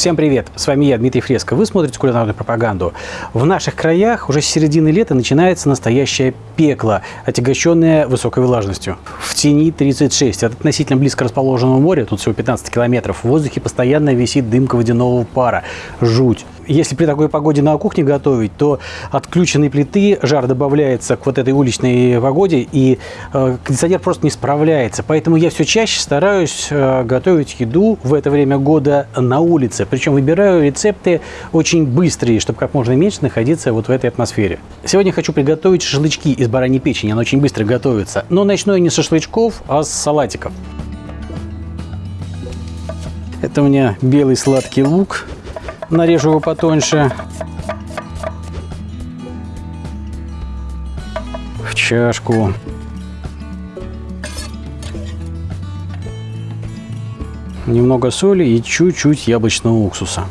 Всем привет! С вами я, Дмитрий Фреско. Вы смотрите кулинарную пропаганду. В наших краях уже с середины лета начинается настоящее пекло, отягощенное высокой влажностью. В тени 36, от относительно близко расположенного моря, тут всего 15 километров, в воздухе постоянно висит дымка водяного пара. Жуть! Если при такой погоде на кухне готовить, то отключенной плиты жар добавляется к вот этой уличной погоде, и э, кондиционер просто не справляется. Поэтому я все чаще стараюсь э, готовить еду в это время года на улице. Причем выбираю рецепты очень быстрые, чтобы как можно меньше находиться вот в этой атмосфере. Сегодня хочу приготовить шашлычки из бараньей печени. Она очень быстро готовится. Но начну я не с шашлычков, а с салатиков. Это у меня белый сладкий лук – нарежу его потоньше. В чашку. Немного соли и чуть-чуть яблочного уксуса.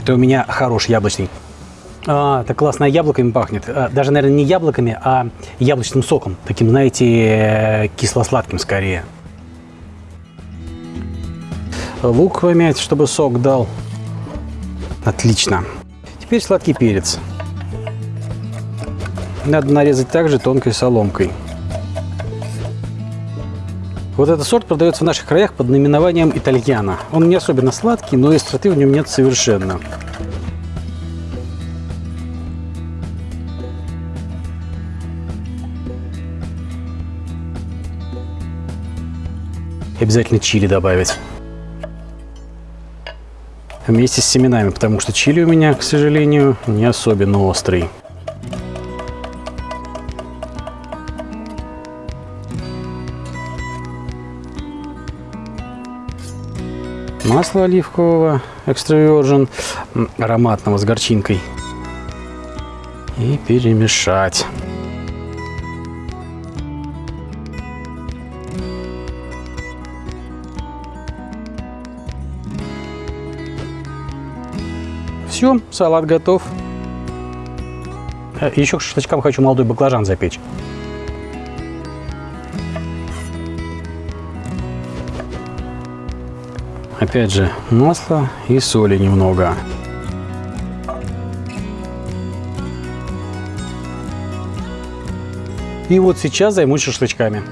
Это у меня хороший яблочный. А, так классно яблоками пахнет. А, даже, наверное, не яблоками, а яблочным соком. Таким, знаете, кисло-сладким скорее лук помять, чтобы сок дал. Отлично. Теперь сладкий перец. Надо нарезать также тонкой соломкой. Вот этот сорт продается в наших краях под наименованием итальяна. Он не особенно сладкий, но остроты в нем нет совершенно. Обязательно чили добавить вместе с семенами, потому что чили у меня, к сожалению, не особенно острый. Масло оливкового экстра virgin, ароматного с горчинкой. И перемешать. Все, салат готов. Э, Еще к шашлычкам хочу молодой баклажан запечь. Опять же, масло и соли немного. И вот сейчас займусь шашлычками.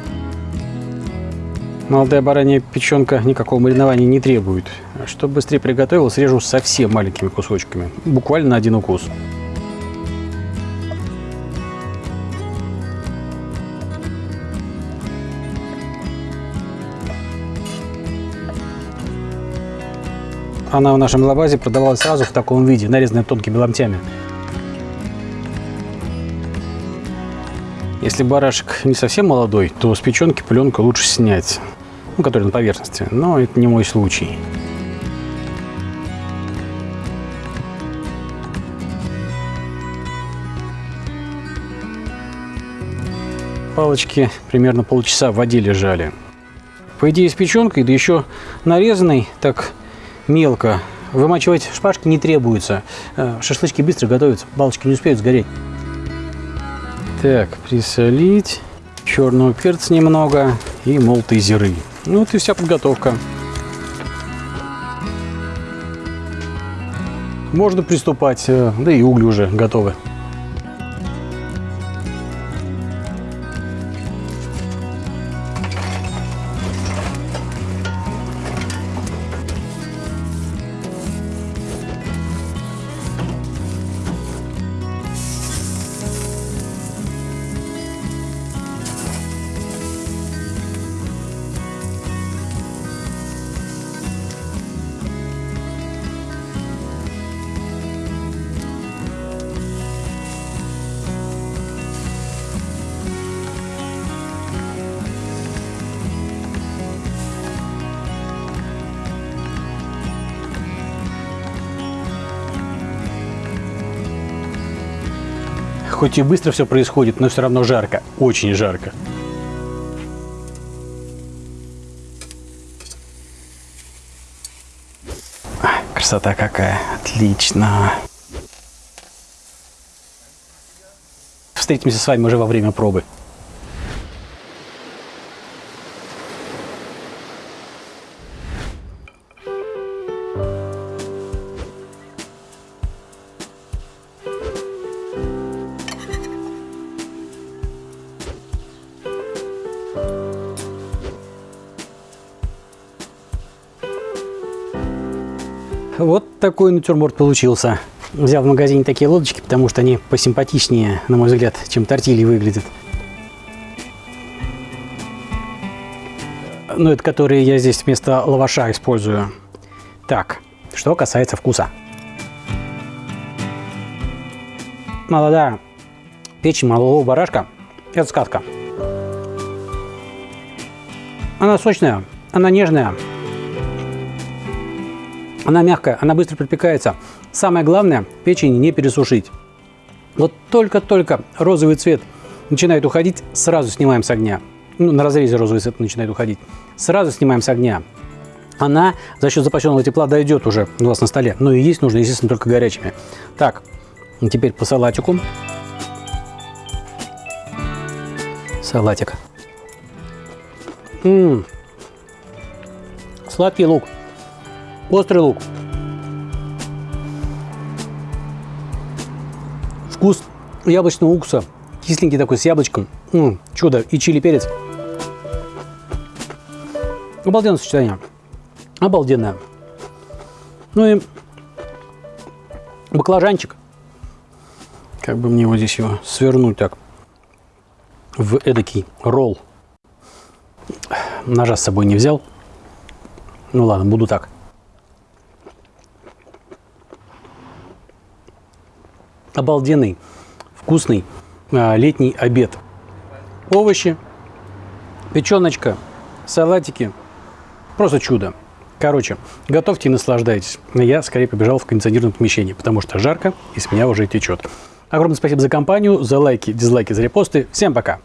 Молодая баранья печенка никакого маринования не требует. Чтобы быстрее приготовил, срежу совсем маленькими кусочками, буквально на один укус. Она в нашем лабазе продавалась сразу в таком виде, нарезанная тонкими ломтями. Если барашек не совсем молодой, то с печенки пленку лучше снять ну, который на поверхности, но это не мой случай. Палочки примерно полчаса в воде лежали. По идее, с печенкой, да еще нарезанной так мелко, вымачивать шпажки не требуется. Э, шашлычки быстро готовятся, палочки не успеют сгореть. Так, присолить, черного перца немного и молотые зиры. Ну вот и вся подготовка. Можно приступать, э, да и угли уже готовы. Хоть и быстро все происходит, но все равно жарко. Очень жарко. Красота какая. Отлично. Встретимся с вами уже во время пробы. Вот такой натюрморт получился. Взял в магазине такие лодочки, потому что они посимпатичнее, на мой взгляд, чем тортильи выглядят. Ну, это которые я здесь вместо лаваша использую. Так, что касается вкуса. Молодая печень малого барашка – это сказка. Она сочная, она нежная, она мягкая, она быстро припекается. Самое главное, печень не пересушить. Вот только-только розовый цвет начинает уходить, сразу снимаем с огня. Ну, на разрезе розовый цвет начинает уходить. Сразу снимаем с огня. Она за счет запасенного тепла дойдет уже у вас на столе. Но и есть нужно, естественно, только горячими. Так, теперь по салатику. Салатик. М -м -м. Сладкий лук. Острый лук. Вкус яблочного уксуса. Кисленький такой, с яблочком. М -м, чудо. И чили перец. Обалденное сочетание. Обалденное. Ну и баклажанчик. Как бы мне вот здесь его свернуть так в эдакий ролл. Ножа с собой не взял. Ну ладно, буду так. Обалденный, вкусный а, летний обед. Овощи, печеночка, салатики. Просто чудо. Короче, готовьте и наслаждайтесь. Я скорее побежал в кондиционированное помещение, потому что жарко и с меня уже течет. Огромное спасибо за компанию, за лайки, дизлайки, за репосты. Всем пока!